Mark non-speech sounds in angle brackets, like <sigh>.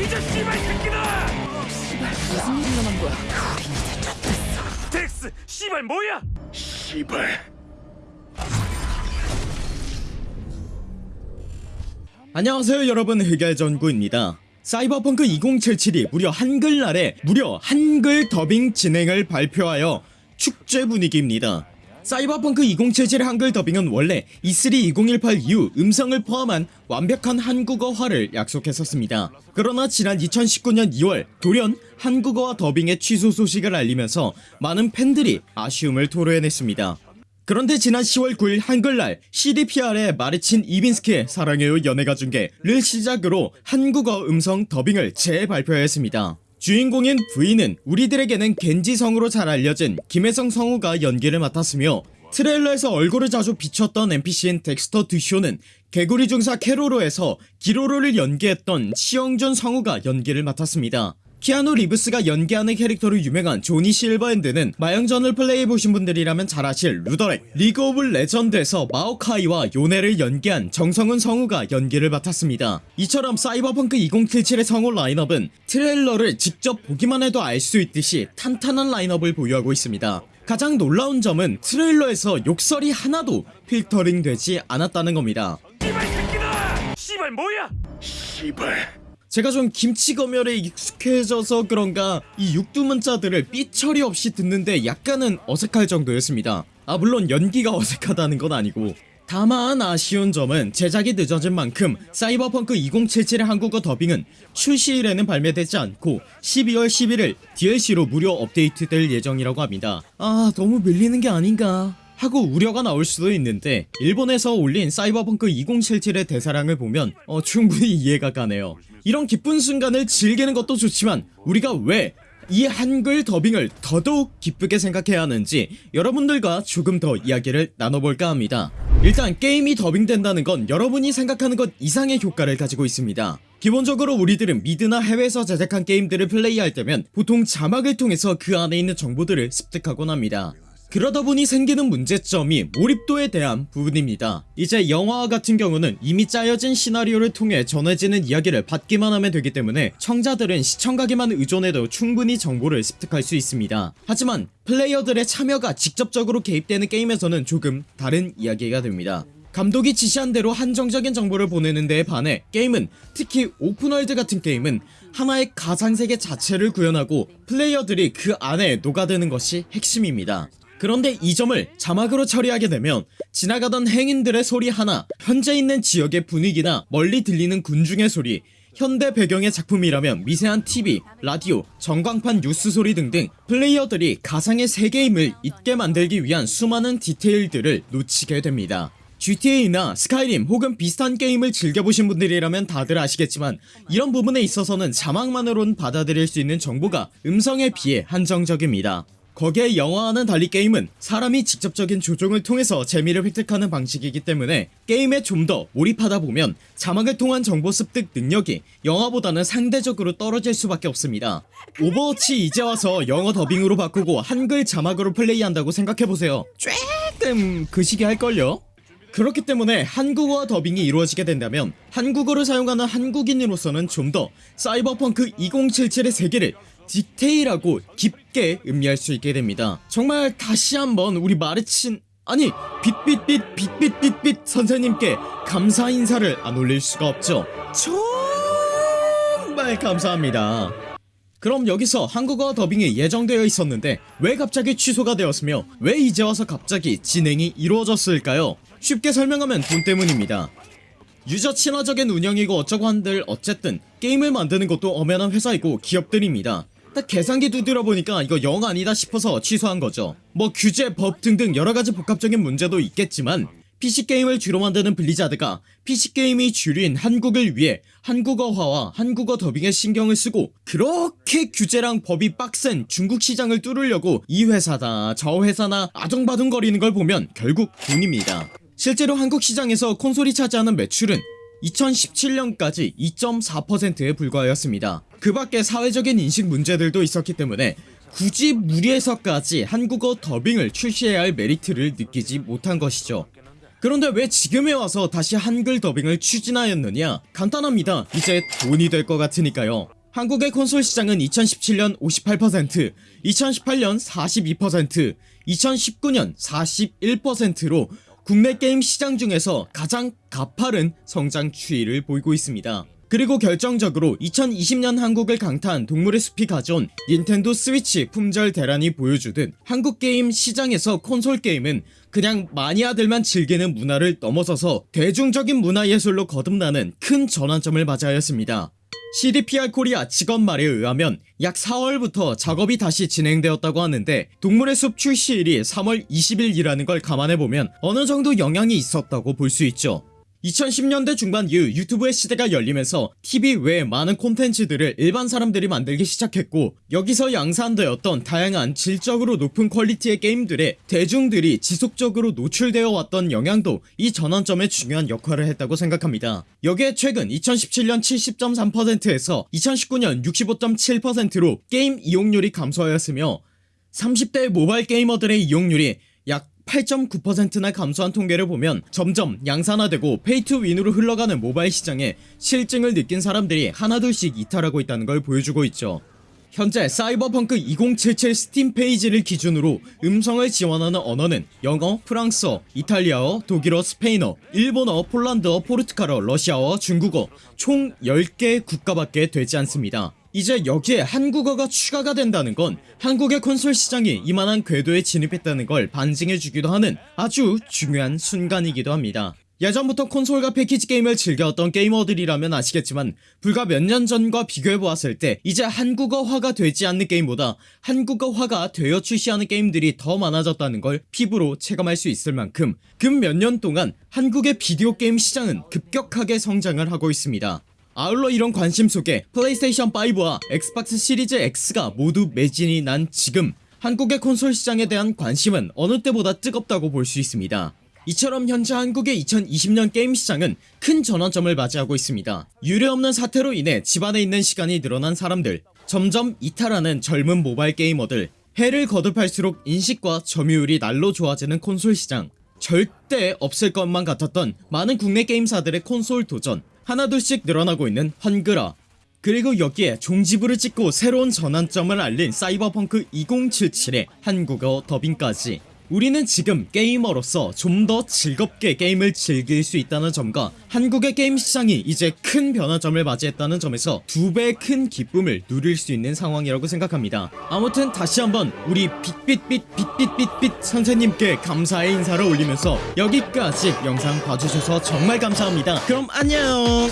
뒤져 씨발 새끼다! 씨발 무슨 일이 일어난 거야? 덱스 씨발 뭐야? 씨발. 안녕하세요 여러분. 흑열전구입니다. 사이버펑크 2077이 무려 한글날에 무려 한글 더빙 진행을 발표하여 축제 분위기입니다 사이버펑크 2077 한글 더빙은 원래 E3 2018 이후 음성을 포함한 완벽한 한국어화를 약속했었습니다. 그러나 지난 2019년 2월 돌연 한국어화 더빙의 취소 소식을 알리면서 많은 팬들이 아쉬움을 토로해냈습니다. 그런데 지난 10월 9일 한글날 CDPR의 마르친 이빈스키의 사랑해요 연애가 중계를 시작으로 한국어 음성 더빙을 재발표했습니다 주인공인 V는 우리들에게는 겐지 성으로 잘 알려진 김혜성 성우가 연기를 맡았으며 트레일러에서 얼굴을 자주 비췄던 NPC인 덱스터 드쇼는 개구리 중사 캐로로에서 기로로를 연기했던 시영준 성우가 연기를 맡았습니다 키아누 리브스가 연기하는 캐릭터로 유명한 조니 실버핸드는 마영전을 플레이해보신 분들이라면 잘 아실 루더렉 리그 오브 레전드에서 마오카이와 요네를 연기한 정성훈 성우가 연기를 맡았습니다. 이처럼 사이버펑크 2077의 성우 라인업은 트레일러를 직접 보기만 해도 알 수 있듯이 탄탄한 라인업을 보유하고 있습니다. 가장 놀라운 점은 트레일러에서 욕설이 하나도 필터링 되지 않았다는 겁니다. 씨발 새끼다 씨발 뭐야? 씨발 제가 좀 김치 검열에 익숙해져서 그런가 이 육두문자들을 삐처리 없이 듣는데 약간은 어색할 정도였습니다. 아 물론 연기가 <laughs> 어색하다는 건 아니고. 다만 아쉬운 점은 제작이 늦어진 만큼 사이버펑크 2077의 한국어 더빙은 출시일에는 발매되지 않고 12월 11일 DLC로 무료 업데이트될 예정이라고 합니다. 아 너무 밀리는 게 아닌가 하고 우려가 나올 수도 있는데 일본에서 올린 사이버펑크 2077의 대사량을 보면 어, 충분히 이해가 가네요. 이런 기쁜 순간을 즐기는 것도 좋지만 우리가 왜 이 한글 더빙을 더더욱 기쁘게 생각해야 하는지 여러분들과 조금 더 이야기를 나눠볼까 합니다. 일단 게임이 더빙된다는 건 여러분이 생각하는 것 이상의 효과를 가지고 있습니다. 기본적으로 우리들은 미드나 해외에서 제작한 게임들을 플레이할 때면 보통 자막을 통해서 그 안에 있는 정보들을 습득하곤 합니다 그러다 보니 생기는 문제점이 몰입도에 대한 부분입니다. 이제 영화와 같은 경우는 이미 짜여진 시나리오를 통해 전해지는 이야기를 받기만 하면 되기 때문에 청자들은 시청각에만 의존해도 충분히 정보를 습득할 수 있습니다. 하지만 플레이어들의 참여가 직접적으로 개입되는 게임에서는 조금 다른 이야기가 됩니다. 감독이 지시한 대로 한정적인 정보를 보내는 데에 반해 게임은 특히 오픈월드 같은 게임은 하나의 가상세계 자체를 구현하고 플레이어들이 그 안에 녹아드는 것이 핵심입니다 그런데 이 점을 자막으로 처리하게 되면 지나가던 행인들의 소리 하나 현재 있는 지역의 분위기나 멀리 들리는 군중의 소리 현대 배경의 작품이라면 미세한 TV, 라디오, 전광판 뉴스 소리 등등 플레이어들이 가상의 세계임을 잊게 만들기 위한 수많은 디테일들을 놓치게 됩니다. GTA나 스카이림 혹은 비슷한 게임을 즐겨보신 분들이라면 다들 아시겠지만 이런 부분에 있어서는 자막만으로는 받아들일 수 있는 정보가 음성에 비해 한정적입니다 거기에 영화와는 달리 게임은 사람이 직접적인 조종을 통해서 재미를 획득하는 방식이기 때문에 게임에 좀 더 몰입하다 보면 자막을 통한 정보 습득 능력이 영화보다는 상대적으로 떨어질 수밖에 없습니다 오버워치 이제 와서 영어 더빙으로 바꾸고 한글 자막으로 플레이한다고 생각해보세요 조금 거시기 할걸요? 그렇기 때문에 한국어와 더빙이 이루어지게 된다면 한국어를 사용하는 한국인으로서는 좀 더 사이버펑크 2077의 세계를 디테일하고 깊게 음미할 수 있게 됩니다. 정말 다시 한번 우리 마르친 아니 빛빛빛 빛빛빛빛 선생님께 감사 인사를 안 올릴 수가 없죠. 정말 감사합니다. 그럼 여기서 한국어 더빙이 예정되어 있었는데 왜 갑자기 취소가 되었으며 왜 이제 와서 갑자기 진행이 이루어졌을까요? 쉽게 설명하면 돈 때문입니다. 유저 친화적인 운영이고 어쩌고 한들 어쨌든 게임을 만드는 것도 엄연한 회사이고 기업들입니다 딱 계산기 두드려 보니까 이거 영 아니다 싶어서 취소한 거죠. 뭐 규제 법 등등 여러가지 복합적인 문제도 있겠지만 PC게임을 주로 만드는 블리자드가 PC게임이 주류인 한국을 위해 한국어화와 한국어 더빙에 신경을 쓰고 그렇게 규제랑 법이 빡센 중국 시장을 뚫으려고 이 회사다 저 회사나 아정바둥거리는 걸 보면 결국 돈입니다. 실제로 한국 시장에서 콘솔이 차지하는 매출은 2017년까지 2.4%에 불과하였습니다 그 밖에 사회적인 인식 문제들도 있었기 때문에 굳이 무리해서까지 한국어 더빙을 출시해야 할 메리트를 느끼지 못한 것이죠 그런데 왜 지금에 와서 다시 한글 더빙을 추진하였느냐? 간단합니다. 이제 돈이 될 것 같으니까요. 한국의 콘솔 시장은 2017년 58%, 2018년 42%, 2019년 41%로 국내 게임 시장 중에서 가장 가파른 성장 추이를 보이고 있습니다. 그리고 결정적으로 2020년 한국을 강타한 동물의 숲이 가져온 닌텐도 스위치 품절 대란이 보여주듯 한국 게임 시장에서 콘솔 게임은 그냥 마니아들만 즐기는 문화를 넘어서서 대중적인 문화예술로 거듭나는 큰 전환점을 맞이하였습니다. CDPR 코리아 직원 말에 의하면 약 4월부터 작업이 다시 진행되었다고 하는데 동물의 숲 출시일이 3월 20일이라는 걸 감안해보면 어느 정도 영향이 있었다고 볼 수 있죠. 2010년대 중반 이후 유튜브의 시대가 열리면서 TV 외에 많은 콘텐츠들을 일반 사람들이 만들기 시작했고 여기서 양산되었던 다양한 질적으로 높은 퀄리티의 게임들에 대중들이 지속적으로 노출되어 왔던 영향도 이 전환점에 중요한 역할을 했다고 생각합니다. 여기에 최근 2017년 70.3%에서 2019년 65.7%로 게임 이용률이 감소하였으며 30대 모바일 게이머들의 이용률이 약 8.9%나 감소한 통계를 보면 점점 양산화되고 pay to win으로 흘러가는 모바일 시장에 싫증을 느낀 사람들이 하나둘씩 이탈하고 있다는 걸 보여주고 있죠. 현재 사이버펑크 2077 스팀 페이지를 기준으로 음성을 지원하는 언어는 영어, 프랑스어, 이탈리아어, 독일어, 스페인어, 일본어, 폴란드어, 포르투갈어, 러시아어, 중국어 총 10개 국가밖에 되지 않습니다. 이제 여기에 한국어가 추가가 된다는 건 한국의 콘솔 시장이 이만한 궤도에 진입했다는 걸 반증해주기도 하는 아주 중요한 순간이기도 합니다. 예전부터 콘솔과 패키지 게임을 즐겨왔던 게이머들이라면 아시겠지만 불과 몇 년 전과 비교해보았을 때 이제 한국어화가 되지 않는 게임보다 한국어화가 되어 출시하는 게임들이 더 많아졌다는 걸 피부로 체감할 수 있을 만큼 근 몇 년 동안 한국의 비디오 게임 시장은 급격하게 성장을 하고 있습니다. 아울러 이런 관심 속에 플레이스테이션 5와 Xbox Series X가 모두 매진이 난 지금 한국의 콘솔 시장에 대한 관심은 어느 때보다 뜨겁다고 볼 수 있습니다. 이처럼 현재 한국의 2020년 게임 시장은 큰 전환점을 맞이하고 있습니다. 유례없는 사태로 인해 집안에 있는 시간이 늘어난 사람들, 점점 이탈하는 젊은 모바일 게이머들, 해를 거듭할수록 인식과 점유율이 날로 좋아지는 콘솔 시장, 절대 없을 것만 같았던 많은 국내 게임사들의 콘솔 도전, 하나둘씩 늘어나고 있는 한글화, 그리고 여기에 종지부를 찍고 새로운 전환점을 알린 사이버펑크 2077의 한국어 더빙까지 우리는 지금 게이머로서 좀 더 즐겁게 게임을 즐길 수 있다는 점과 한국의 게임 시장이 이제 큰 변화점을 맞이했다는 점에서 두 배 큰 기쁨을 누릴 수 있는 상황이라고 생각합니다. 아무튼 다시 한번 우리 빛빛빛 빛빛빛빛 선생님께 감사의 인사를 올리면서 여기까지 영상 봐주셔서 정말 감사합니다. 그럼 안녕